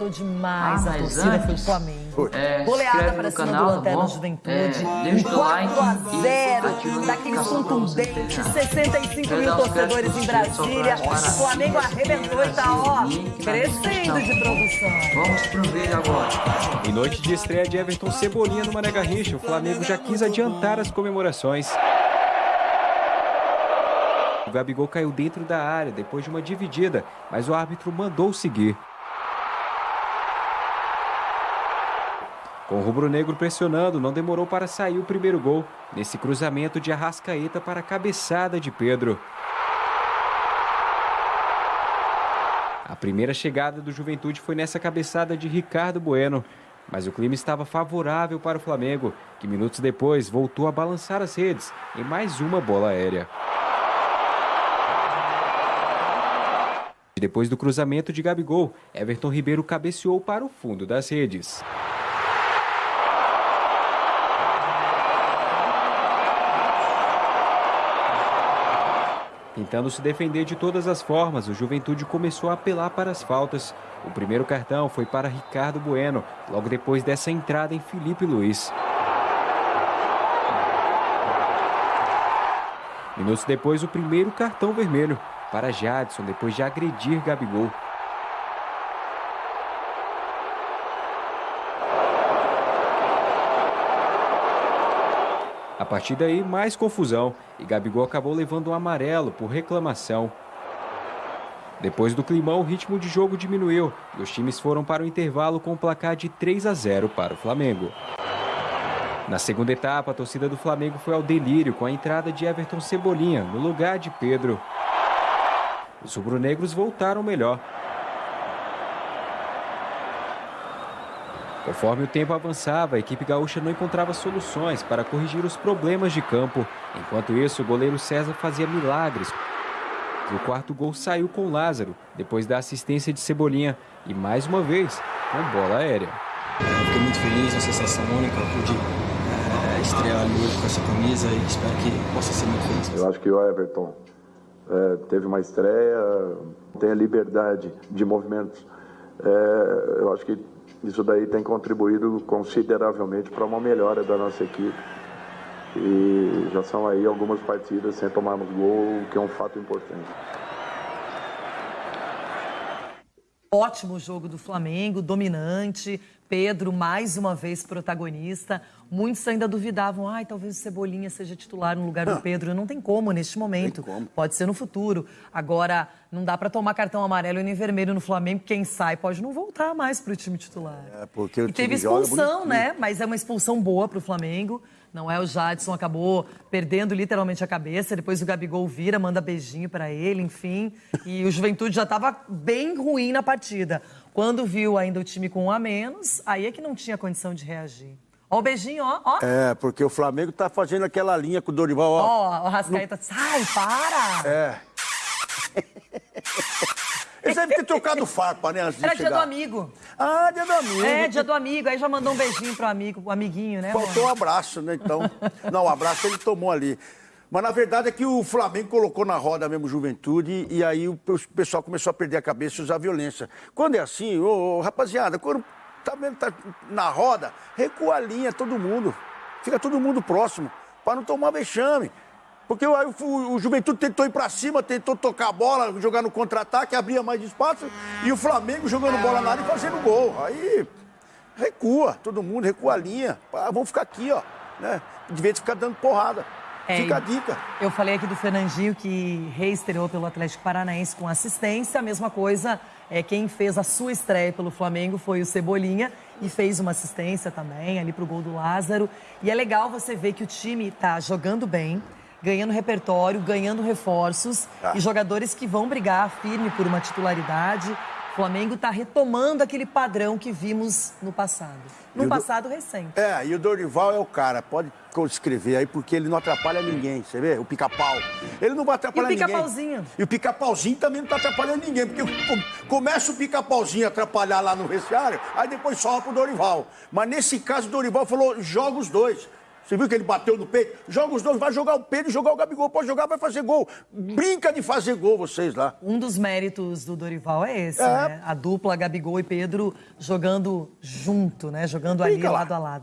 agradou demais ah, a torcida foi o Flamengo. É, Goleada para cima canal, do Lanterna tá Juventude. É, 4 like, a 0 daqueles contundentes, 65 mil torcedores em Brasília. O Flamengo arrebentou e tá, ó, crescendo de produção. Vamos pro vídeo agora. Em noite de estreia de Everton Cebolinha no Mané Garrincha, o Flamengo já quis adiantar as comemorações. O Gabigol caiu dentro da área depois de uma dividida, mas o árbitro mandou seguir. Com o rubro-negro pressionando, não demorou para sair o primeiro gol, nesse cruzamento de Arrascaeta para a cabeçada de Pedro. A primeira chegada do Juventude foi nessa cabeçada de Ricardo Bueno, mas o clima estava favorável para o Flamengo, que minutos depois voltou a balançar as redes em mais uma bola aérea. Depois do cruzamento de Gabigol, Everton Ribeiro cabeceou para o fundo das redes. Tentando se defender de todas as formas, o Juventude começou a apelar para as faltas. O primeiro cartão foi para Ricardo Bueno, logo depois dessa entrada em Felipe Luiz. Minutos depois, o primeiro cartão vermelho para Jadson depois de agredir Gabigol. A partir daí, mais confusão e Gabigol acabou levando um amarelo por reclamação. Depois do climão, o ritmo de jogo diminuiu e os times foram para o intervalo com o placar de 3 a 0 para o Flamengo. Na segunda etapa, a torcida do Flamengo foi ao delírio com a entrada de Everton Cebolinha no lugar de Pedro. Os rubro-negros voltaram melhor. Conforme o tempo avançava, a equipe gaúcha não encontrava soluções para corrigir os problemas de campo. Enquanto isso, o goleiro César fazia milagres. O quarto gol saiu com Lázaro, depois da assistência de Cebolinha e, mais uma vez, com bola aérea. Eu fiquei muito feliz, uma sensação única, eu pude é, estrear ali hoje com essa camisa e espero que possa ser muito feliz. Eu acho que o Everton é, teve uma estreia, tem a liberdade de movimentos. É, eu acho que isso daí tem contribuído consideravelmente para uma melhora da nossa equipe. E já são aí algumas partidas sem tomarmos gol, que é um fato importante. Ótimo jogo do Flamengo, dominante. Pedro, mais uma vez, protagonista. Muitos ainda duvidavam, ai, talvez o Cebolinha seja titular no lugar do Pedro. Não tem como neste momento. Como. Pode ser no futuro. Agora, não dá para tomar cartão amarelo e nem vermelho no Flamengo. Quem sai pode não voltar mais para o time titular. É, porque o e teve expulsão, né? Mas é uma expulsão boa para o Flamengo. Não é o Jadson acabou perdendo literalmente a cabeça, depois o Gabigol vira, manda beijinho para ele, enfim. E o Juventude já estava bem ruim na partida. Quando viu ainda o time com um a menos, aí é que não tinha condição de reagir. Ó o beijinho, ó, ó. É, porque o Flamengo tá fazendo aquela linha com o Dorival, ó. Ó, o Rascaeta, no... sai, para! É. Eles devem ter trocado farpa, né? Era dia do amigo. Ah, dia do amigo. É, dia do amigo. Aí já mandou um beijinho pro amigo, o amiguinho, né? Faltou um abraço, né? Então. Não, o abraço ele tomou ali. Mas na verdade é que o Flamengo colocou na roda mesmo juventude e aí o pessoal começou a perder a cabeça e usar violência. Quando é assim, ô, ô, rapaziada, quando tá vendo tá na roda, recua a linha todo mundo. Fica todo mundo próximo, para não tomar vexame. Porque o, o, o Juventude tentou ir para cima, tentou tocar a bola, jogar no contra-ataque, abria mais espaço, e o Flamengo jogando bola na área e fazendo gol. Aí recua, todo mundo, recua a linha. Ah, vamos ficar aqui, ó. Né? De vez de ficar dando porrada. É, Fica a dica. Eu falei aqui do Fernandinho que reestreou pelo Atlético Paranaense com assistência. A mesma coisa, é, quem fez a sua estreia pelo Flamengo foi o Cebolinha e fez uma assistência também ali para o gol do Lázaro. E é legal você ver que o time está jogando bem ganhando repertório, ganhando reforços ah. e jogadores que vão brigar firme por uma titularidade. O Flamengo está retomando aquele padrão que vimos no passado. No passado do... recente. É, e o Dorival é o cara, pode escrever aí, porque ele não atrapalha ninguém, você vê? O pica-pau. Ele não vai atrapalhar ninguém. E o pica-pauzinho. E o pica-pauzinho também não está atrapalhando ninguém, porque começa o pica-pauzinho a atrapalhar lá no vestiário, aí depois sobe pro Dorival. Mas nesse caso, o Dorival falou: joga os dois. Você viu que ele bateu no peito? Joga os dois, vai jogar o Pedro e jogar o Gabigol. Pode jogar, vai fazer gol. Brinca de fazer gol vocês lá. Um dos méritos do Dorival é esse, É. né? A dupla Gabigol e Pedro jogando junto, né? Jogando ali Brinca lá. lado a lado.